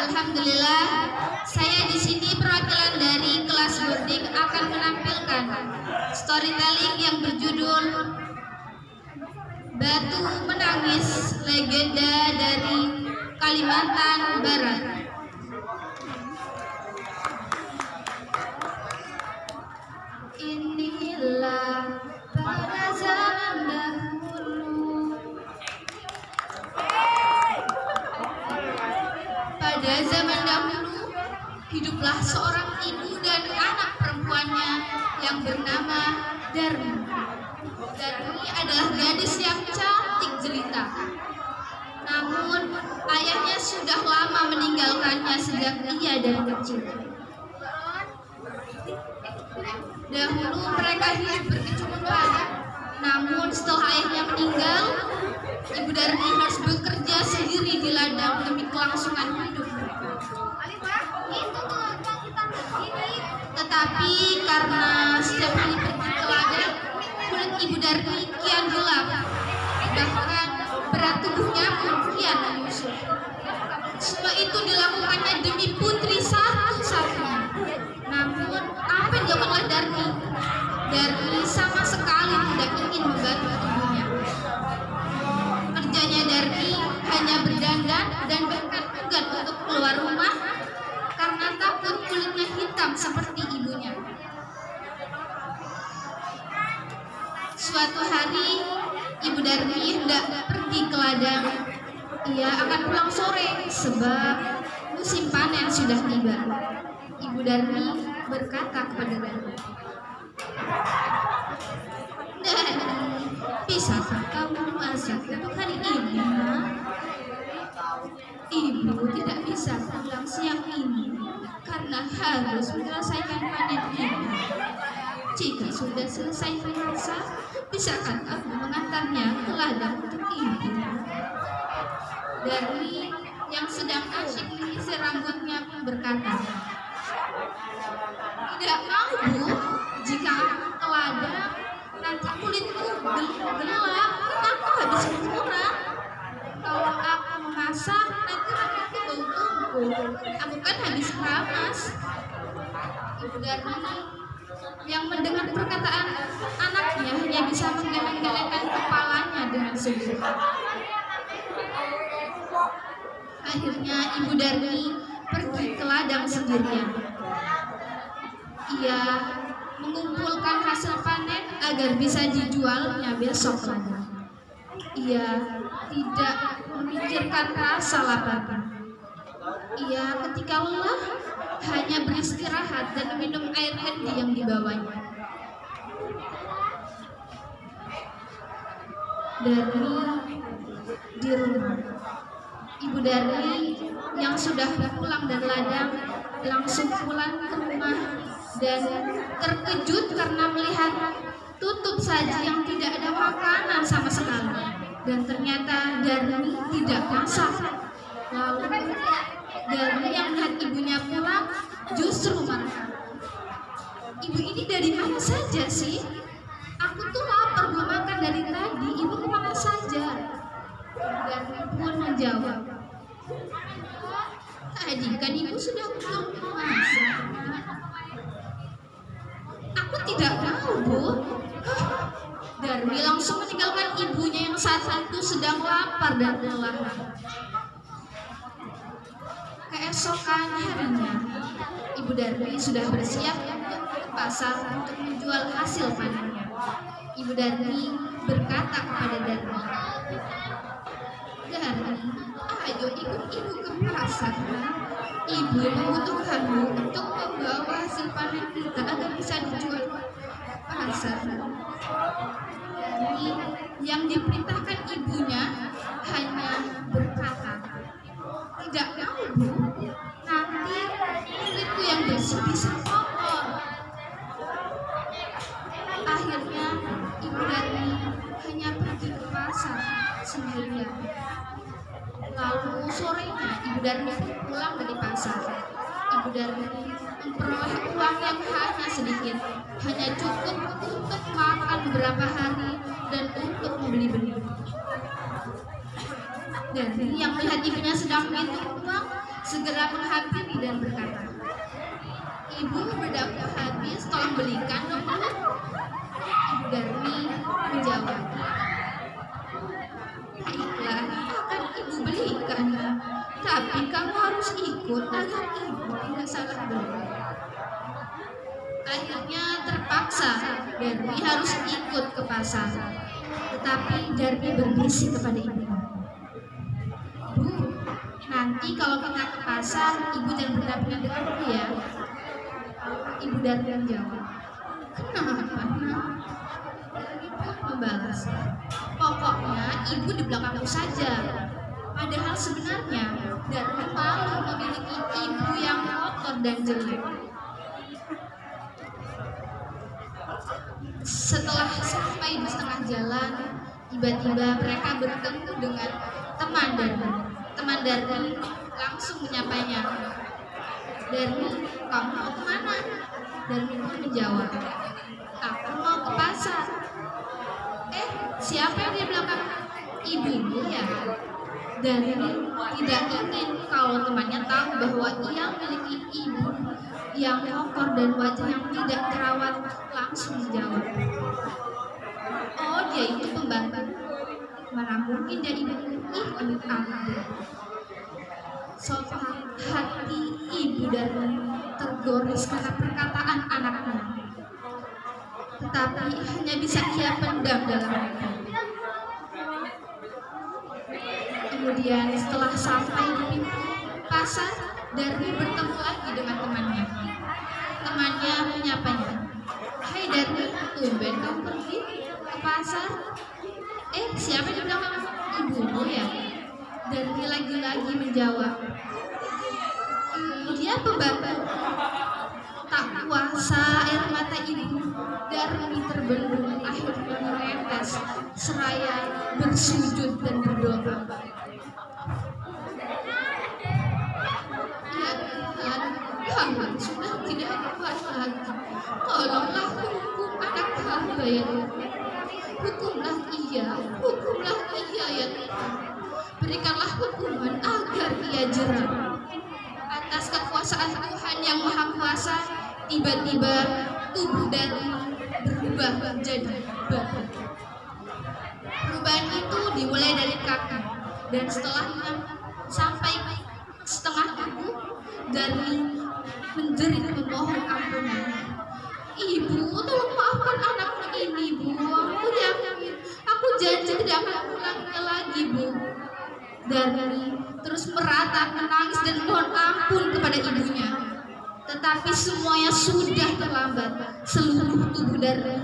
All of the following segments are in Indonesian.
Alhamdulillah, saya di sini perwakilan dari kelas boarding akan menampilkan storytelling yang berjudul Batu Menangis Legenda dari Kalimantan Barat. Inilah hiduplah seorang ibu dan anak perempuannya yang bernama Darmi. Darmi adalah gadis yang cantik jelita. Namun ayahnya sudah lama meninggalkannya sejak ia dari kecil. Dahulu mereka hidup berkecukupan. Namun setelah ayahnya meninggal, Ibu Darmi harus bekerja sendiri di ladang demi kelangsungan hidup Tetapi karena setiap kali pergi ke ladang, kulit Ibu Darmi kian gelap. Bahkan Suatu hari, Ibu Darmi hendak pergi ke ladang. Ia akan pulang sore sebab musim panen sudah tiba. Ibu Darmi berkata kepada Darmi, Darmi, bisakah kamu masak untuk hari ini? nak?" Ibu tidak bisa pulang siang ini karena harus menyelesaikan panen ini. Jika sudah selesai memasak, bisakah aku mengantarnya ke ladang untuk ibu? Darmi yang sedang asyik menyisir rambutnya pun berkata, Tidak mau bu, jika aku ke ladang, nanti kulitku gel- gelap, aku habis kurang. Kalau aku memasak, nanti rambutku bau tubuh. Aku kan habis keramas. Ibu Darmi yang mendengar perkataan anaknya hanya bisa menggeleng-gelengkan kepalanya dengan sedih. Akhirnya Ibu Darmi pergi ke ladang sendirian. Ia mengumpulkan hasil panen agar bisa dijualnya besok lagi. Ia tidak memikirkan rasa laparnya. Ia ketika lelah hanya beristirahat dan minum air handy yang dibawanya. Dari di rumah, Ibu Darmi yang sudah pulang dari ladang langsung pulang ke rumah dan terkejut karena melihat tutup saji yang tidak ada makanan sama sekali dan ternyata Darmi tidak masak. Lalu Darmi yang melihat ibunya pulang justru marah. Ibu ini dari mana saja sih? Aku tuh lapar belum makan dari tadi. Ibu ke mana saja? Darmi pun menjawab, Tadi kan ibu sudah pulang masak. Aku tidak tahu, Bu. Darmi langsung meninggalkan ibunya yang saat itu sedang lapar dan lelah. Keesokan harinya, Ibu Darmi sudah bersiap untuk ke pasar untuk menjual hasil panennya. Ibu Darmi berkata kepada Darmi, Darmi, ayo ikut ibu ke pasar. Ibu membutuhkanmu untuk membawa hasil panen kita agar bisa dijual pasar. Darmi yang diperintahkan ibunya hanya berkata, tidak mau bu, bisa kotor. Akhirnya ibu Darmi hanya pergi ke pasar sendirian. Lalu sorenya ibu Darmi pun pulang dari pasar. Ibu Darmi memperoleh uang yang hanya sedikit, hanya cukup untuk makan beberapa hari dan untuk membeli benih. Dan yang melihat ibunya sedang menghitung uang, segera menghampiri dan berkata, Ibu berdaku habis, tolong belikan dong Bu. Ibu Darmi menjawab, Baiklah, akan ibu belikan. Tapi kamu harus ikut agar ibu tidak salah beli. Akhirnya terpaksa Darmi harus ikut ke pasar. Tetapi Darmi berbisik kepada ibunya. Bu, nanti kalau kita ke pasar, ibu jangan berdampingan denganku ya. Ibu Darmi menjawab, Kenapa, nak? membalas, Pokoknya ibu di belakangku saja. Padahal sebenarnya Darmi malu memiliki ibu yang kotor dan jelek. Setelah sampai di setengah jalan, tiba-tiba mereka bertemu dengan teman Darmi. Teman Darmi langsung menyapanya. Darmi, kamu mau ke mana? Darmi pun menjawab, aku mau ke pasar. Eh, siapa yang di belakang? Ibumu ya? Darmi tidak ingin kalau temannya tahu bahwa ia memiliki ibu yang kotor dan wajah yang tidak terawat langsung menjawab. Oh, dia itu pembantu. Mana mungkin dia ibu ih amit. Sopan hati ibu Darmi tergores karena perkataan anaknya. Tetapi hanya bisa ia pendam dalam hati. Kemudian setelah sampai di pintu pasar, Darmi bertemu lagi dengan temannya. Temannya menyapanya. Hai Darmi, tumben kamu pergi ke pasar? Eh, siapa yang bilang ibumu ya? Darmi lagi-lagi menjawab. "Hmm, dia pembantu. Tak kuasa air mata ibu Darmi terbendung akhirnya menetes seraya bersujud dan berdoa. Ya Tuhan, Tuhan sudah tidak kuat lagi. Tolonglah hukum anak hamba ya. Hukumlah ia, hukumlah ia ya Tuhan. Berikanlah hukuman agar ia jerah. Kekuasaan Tuhan yang Maha Kuasa, tiba-tiba tubuh dan berubah menjadi batu. Perubahan itu dimulai dari kaki dan setelahnya sampai setengah tubuh dari menjerit memohon ampunan. Ibu, tolong maafkan anakku ini, Bu. Aku yakin, aku janji tidak akan ulangnya lagi, Bu. Dari terus meratap, menangis dan mohon ampun kepada ibunya. Tetapi semuanya sudah terlambat. Seluruh tubuh dari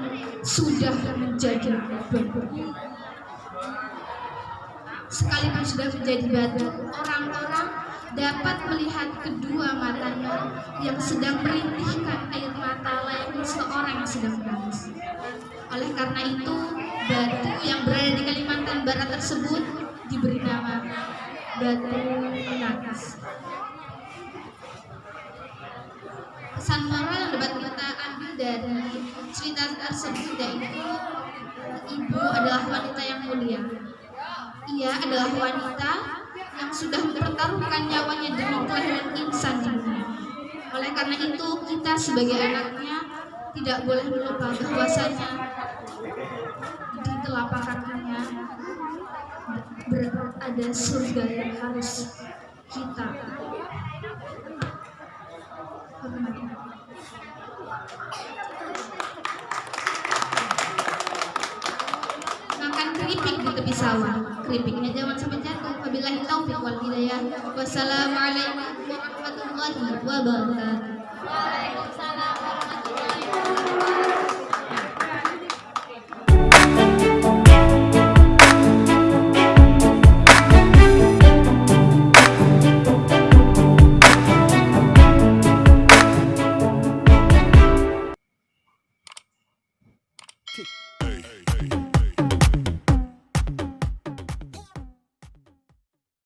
sudah menjadi batu. Sekalipun sudah menjadi batu, orang-orang dapat melihat kedua matanya yang sedang merintihkan air mata layaknya seorang yang sedang menangis. Oleh karena itu, batu yang berada di Kalimantan Barat tersebut diberi nama batu menangis. Pesan moral yang dapat kita ambil dari cerita tersebut yaitu ibu adalah wanita yang mulia. Ia adalah wanita yang sudah mempertaruhkan nyawanya demi kelahiran insan dunia. Oleh karena itu, kita sebagai anaknya tidak boleh melupa bahwasanya di telapak kakinya berada surga yang harus kita hormati. makan keripik di tepi sawah. Keripiknya jangan sampai jatuh. Wabillahi taufik wal hidayah. Wassalamualaikum warahmatullahi wabarakatuh.